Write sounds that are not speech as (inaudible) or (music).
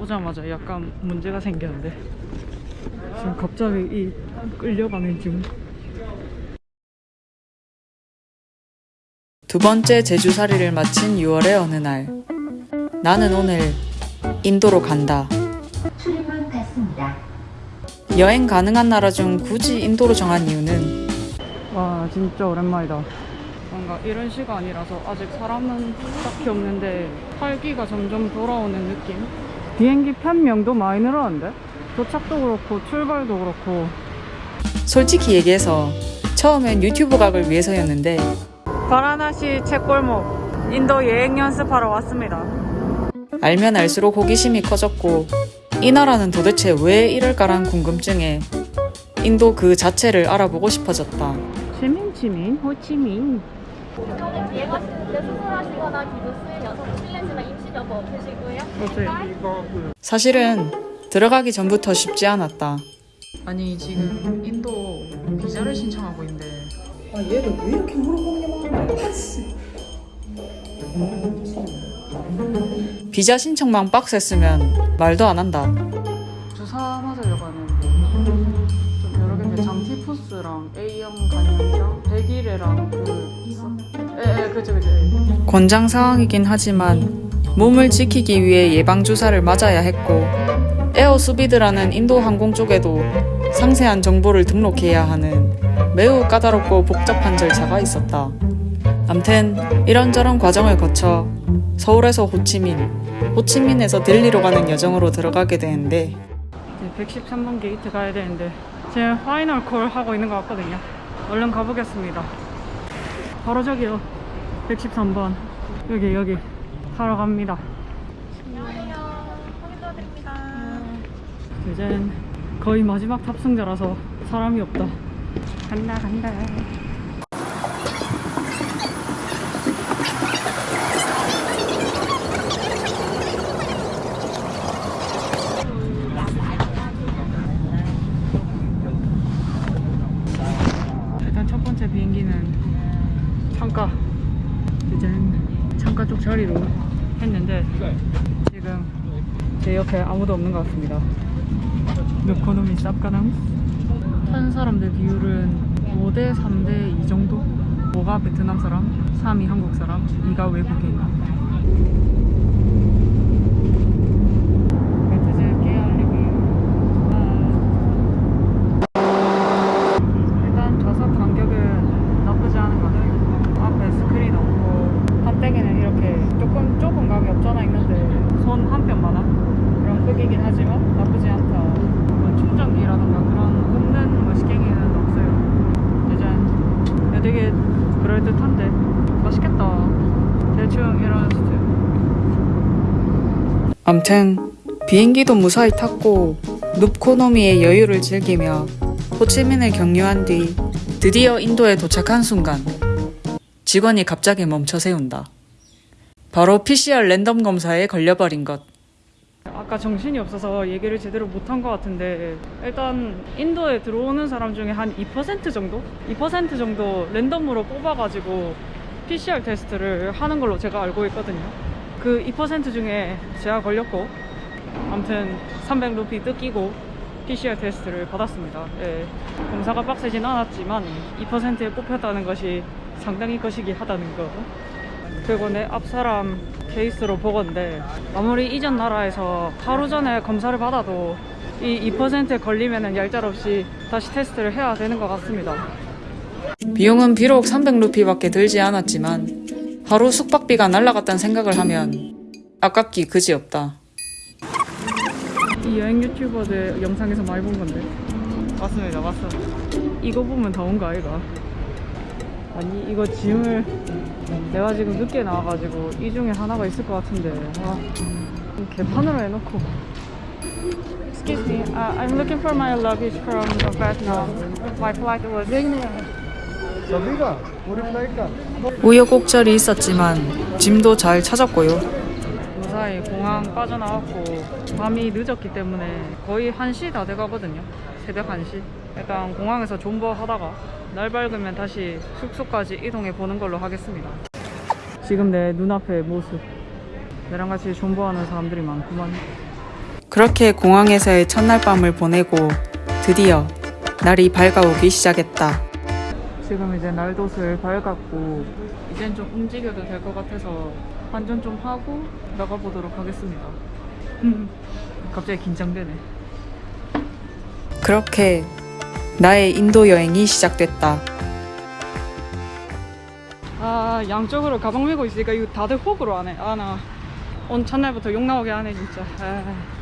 오자마자 약간 문제가 생겼는데 지금 갑자기 이 끌려가는 기분 두 번째 제주살이를 마친 6월의 어느 날 나는 오늘 인도로 간다. 출입문 닫습니다. 여행 가능한 나라 중 굳이 인도로 정한 이유는 와 진짜 오랜만이다 뭔가 이런 시간이라서 아직 사람은 딱히 없는데 활기가 점점 돌아오는 느낌 비행기 편명도 많이 늘었는데? 도착도 그렇고 출발도 그렇고. 솔직히 얘기해서 처음엔 유튜브 각을 위해서였는데 바라나시 책골목 인도 여행 연습하러 왔습니다. 알면 알수록 호기심이 커졌고 이 나라는 도대체 왜 이럴까란 궁금증에 인도 그 자체를 알아보고 싶어졌다. 치민치민 호치민 저는 비행 하시는데 수술하시거나 기도 수행 여성 실례지만 임신 여부 없으시고요. 어때? 사실은 들어가기 전부터 쉽지 않았다. 아니 지금 인도 비자를 신청하고 있는데 아 얘는 왜 이렇게 물어보냐고 비자 신청만 빡셌으면 말도 안 한다. 권장 사항이긴 하지만 몸을 지키기 위해 예방 주사를 맞아야 했고 Air Suvidha라는 인도 항공 쪽에도 상세한 정보를 등록해야 하는 매우 까다롭고 복잡한 절차가 있었다. 암튼 이런저런 과정을 거쳐 서울에서 호치민, 호치민에서 델리로 가는 여정으로 들어가게 되는데 이제 113번 게이트 가야 되는데 지금 final call 하고 있는 것 같거든요 얼른 가보겠습니다 바로 저기요. 113번. 여기 여기. 타러 갑니다. 이젠 거의 마지막 탑승자라서 사람이 없다. 간다 간다 일단 첫 번째 비행기는 창가 이젠 창가 쪽 자리로 했는데 지금 제 옆에 아무도 없는 것 같습니다. 에코노미 쌉가남 탄 사람들 비율은 5대 3대 2 정도? 5가 베트남 사람? 3이 한국 사람? 2가 외국인 베트즈 깨알리기 일단 좌석 간격은 나쁘지 않은 것 같아요. 앞에 스크린 없고 판때기는 이렇게 조금 좁은 감이 없잖아 있는데 손 한 크기긴 하지만 나쁘지 않다. 뭐 충전기라던가 그런 굽는 뭐 시경이는 없어요. 짜잔. 야, 되게 그럴듯한데 맛있겠다. 대충 이런 스타일. 암튼 비행기도 무사히 탔고 눕코노미의 여유를 즐기며 호치민을 경유한 뒤 드디어 인도에 도착한 순간 직원이 갑자기 멈춰 세운다. 바로 PCR 랜덤 검사에 걸려버린 것. 아까 정신이 없어서 얘기를 제대로 못한 것 같은데 일단 인도에 들어오는 사람 중에 한 2% 정도? 2% 정도 랜덤으로 뽑아가지고 PCR 테스트를 하는 걸로 제가 알고 있거든요. 그 2% 중에 제가 걸렸고 아무튼 300루피 뜯기고 PCR 테스트를 받았습니다. 예, 검사가 빡세진 않았지만 2%에 뽑혔다는 것이 상당히 거시기 하다는 거 그리고 내 앞사람 케이스로 보건데 아무리 이전 나라에서 하루 전에 검사를 받아도 이 2%에 걸리면 얄짤없이 다시 테스트를 해야 되는 것 같습니다. 비용은 비록 300루피밖에 들지 않았지만 하루 숙박비가 날라갔다는 생각을 하면 아깝기 그지없다. 이 여행 유튜버들 영상에서 많이 본 건데? 맞습니다 맞어 이거 보면 다온거 아이가 아니 이거 짐을 내가 지금 늦게 나와가지고 이 중에 하나가 있을 것 같은데 아, 개판으로 해놓고 Excuse me, uh, I'm looking for my luggage from Vietnam. My flight was... 우여곡절이 있었지만 짐도 잘 찾았고요. 무사히 공항 빠져나왔고 밤이 늦었기 때문에 거의 1시 다 돼가거든요. 새벽 1시. 일단 공항에서 존버하다가 날 밝으면 다시 숙소까지 이동해 보는 걸로 하겠습니다 지금 내 눈앞의 모습 내랑 같이 존버하는 사람들이 많구만 그렇게 공항에서의 첫날 밤을 보내고 드디어 날이 밝아오기 시작했다. 지금 이제 날도 슬 밝았고 이젠 좀 움직여도 될 것 같아서 환전 좀 하고 나가보도록 하겠습니다. (laughs) 갑자기 긴장되네. 그렇게 나의 인도 여행이 시작됐다. 아 양쪽으로 가방 메고 있으니까 이거 다들 호구로 하네. 아나 오늘 첫날부터 욕 나오게 하네 진짜. 아.